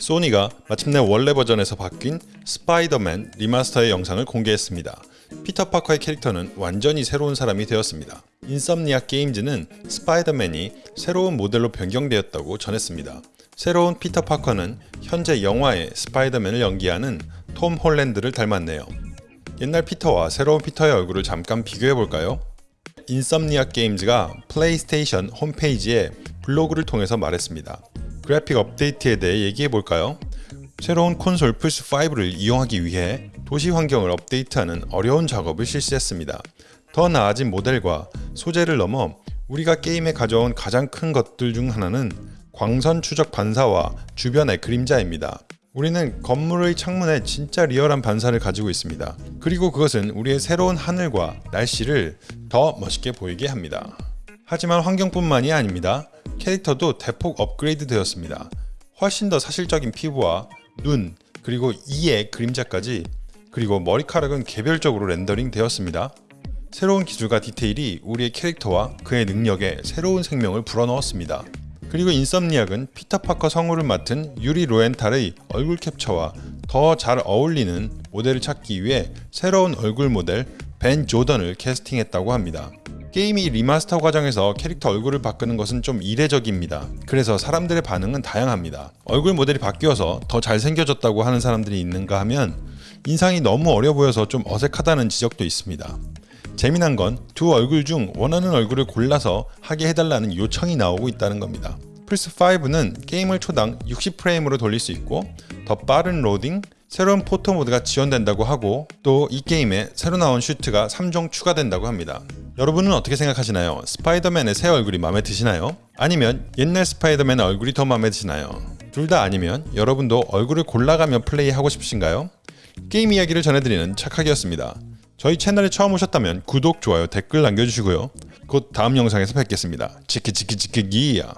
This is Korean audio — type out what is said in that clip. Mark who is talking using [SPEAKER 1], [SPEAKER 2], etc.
[SPEAKER 1] 소니가 마침내 원래 버전에서 바뀐 스파이더맨 리마스터의 영상을 공개했습니다. 피터 파커의 캐릭터는 완전히 새로운 사람이 되었습니다. Insomniac Games는 스파이더맨이 새로운 모델로 변경되었다고 전했습니다. 새로운 피터 파커는 현재 영화의 스파이더맨을 연기하는 톰 홀랜드를 닮았네요. 옛날 피터와 새로운 피터의 얼굴을 잠깐 비교해 볼까요? Insomniac Games가 플레이스테이션 홈페이지에 블로그를 통해서 말했습니다. 그래픽 업데이트에 대해 얘기해 볼까요? 새로운 콘솔 플스5를 이용하기 위해 도시 환경을 업데이트하는 어려운 작업을 실시했습니다. 더 나아진 모델과 소재를 넘어 우리가 게임에 가져온 가장 큰 것들 중 하나는 광선 추적 반사와 주변의 그림자입니다. 우리는 건물의 창문에 진짜 리얼한 반사를 가지고 있습니다. 그리고 그것은 우리의 새로운 하늘과 날씨를 더 멋있게 보이게 합니다. 하지만 환경뿐만이 아닙니다. 캐릭터도 대폭 업그레이드 되었습니다. 훨씬 더 사실적인 피부와 눈, 그리고 이의 그림자까지 그리고 머리카락은 개별적으로 렌더링 되었습니다. 새로운 기술과 디테일이 우리의 캐릭터와 그의 능력에 새로운 생명을 불어넣었습니다. 그리고 Insomniac은 피터 파커 성우를 맡은 유리 로엔탈의 얼굴 캡처와 더 잘 어울리는 모델을 찾기 위해 새로운 얼굴 모델 벤 조던을 캐스팅했다고 합니다. 게임이 리마스터 과정에서 캐릭터 얼굴을 바꾸는 것은 좀 이례적입니다. 그래서 사람들의 반응은 다양합니다. 얼굴 모델이 바뀌어서 더 잘생겨졌다고 하는 사람들이 있는가 하면 인상이 너무 어려 보여서 좀 어색하다는 지적도 있습니다. 재미난 건 두 얼굴 중 원하는 얼굴을 골라서 하게 해달라는 요청이 나오고 있다는 겁니다. 플스5는 게임을 초당 60프레임으로 돌릴 수 있고 더 빠른 로딩, 새로운 photo mode가 지원된다고 하고 또 이 게임에 새로 나온 슈트가 3종 추가된다고 합니다. 여러분은 어떻게 생각하시나요? 스파이더맨의 새 얼굴이 마음에 드시나요? 아니면 옛날 스파이더맨의 얼굴이 더 마음에 드시나요? 둘 다 아니면 여러분도 얼굴을 골라가며 플레이하고 싶으신가요? 게임 이야기를 전해드리는 착하기였습니다. 저희 채널에 처음 오셨다면 구독, 좋아요, 댓글 남겨주시고요. 곧 다음 영상에서 뵙겠습니다. 치키치키치키기야.